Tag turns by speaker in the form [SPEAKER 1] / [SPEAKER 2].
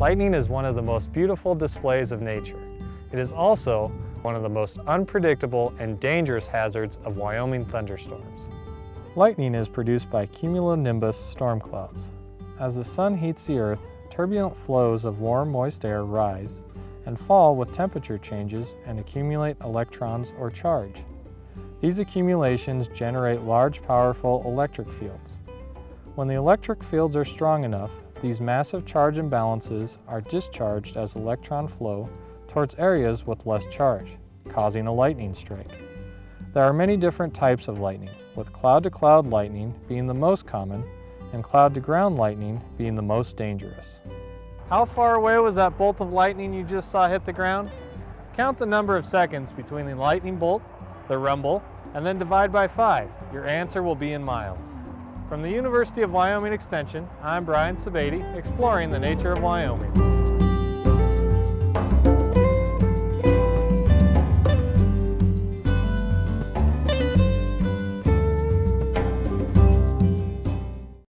[SPEAKER 1] Lightning is one of the most beautiful displays of nature. It is also one of the most unpredictable and dangerous hazards of Wyoming thunderstorms. Lightning is produced by cumulonimbus storm clouds. As the sun heats the earth, turbulent flows of warm, moist air rise and fall with temperature changes and accumulate electrons or charge. These accumulations generate large, powerful electric fields. When the electric fields are strong enough, these massive charge imbalances are discharged as electron flow towards areas with less charge, causing a lightning strike. There are many different types of lightning, with cloud-to-cloud -cloud lightning being the most common and cloud-to-ground lightning being the most dangerous. How far away was that bolt of lightning you just saw hit the ground? Count the number of seconds between the lightning bolt, the rumble, and then divide by five. Your answer will be in miles. From the University of Wyoming Extension, I'm Brian Sebade, exploring the nature of Wyoming.